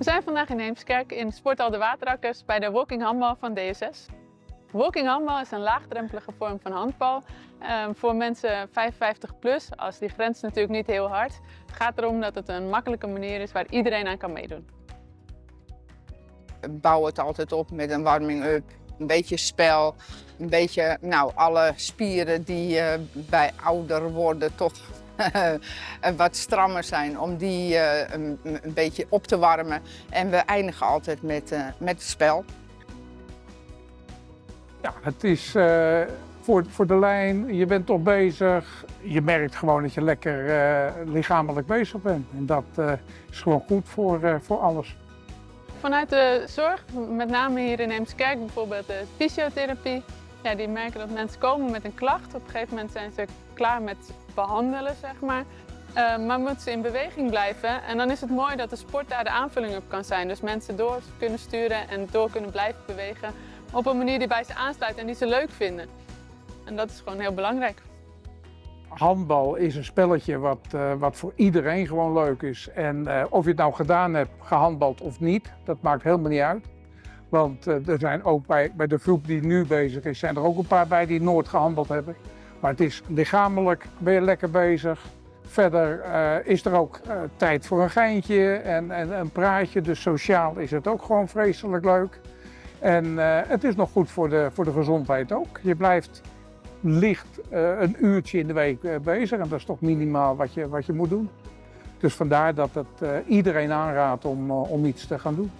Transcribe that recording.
We zijn vandaag in Heemskerk in Sporthal de Waterakkers bij de walking handbal van DSS. Walking handbal is een laagdrempelige vorm van handbal ehm, voor mensen 55 plus, als die grens natuurlijk niet heel hard. Het gaat erom dat het een makkelijke manier is waar iedereen aan kan meedoen. bouw het altijd op met een warming-up, een beetje spel, een beetje, nou, alle spieren die eh, bij ouder worden toch wat strammer zijn, om die eh, een, een beetje op te warmen. En we eindigen altijd met, eh, met het spel. Ja, het is eh, voor, voor de lijn, je bent toch bezig. Je merkt gewoon dat je lekker eh, lichamelijk bezig bent. En dat eh, is gewoon goed voor, eh, voor alles. Vanuit de zorg, met name hier in Heemskerk bijvoorbeeld de fysiotherapie, ja, die merken dat mensen komen met een klacht. Op een gegeven moment zijn ze klaar met behandelen, zeg maar. Eh, maar moeten ze in beweging blijven. En dan is het mooi dat de sport daar de aanvulling op kan zijn. Dus mensen door kunnen sturen en door kunnen blijven bewegen op een manier die bij ze aansluit en die ze leuk vinden. En dat is gewoon heel belangrijk. Handbal is een spelletje wat, eh, wat voor iedereen gewoon leuk is. En eh, of je het nou gedaan hebt, gehandbald of niet, dat maakt helemaal niet uit. Want er zijn ook bij, bij de groep die nu bezig is, zijn er ook een paar bij die nooit gehandbald hebben. Maar het is lichamelijk, ben je lekker bezig. Verder eh, is er ook eh, tijd voor een geintje en, en een praatje. Dus sociaal is het ook gewoon vreselijk leuk. En eh, het is nog goed voor de, voor de gezondheid ook. Je blijft licht een uurtje in de week bezig en dat is toch minimaal wat je, wat je moet doen. Dus vandaar dat het iedereen aanraadt om, om iets te gaan doen.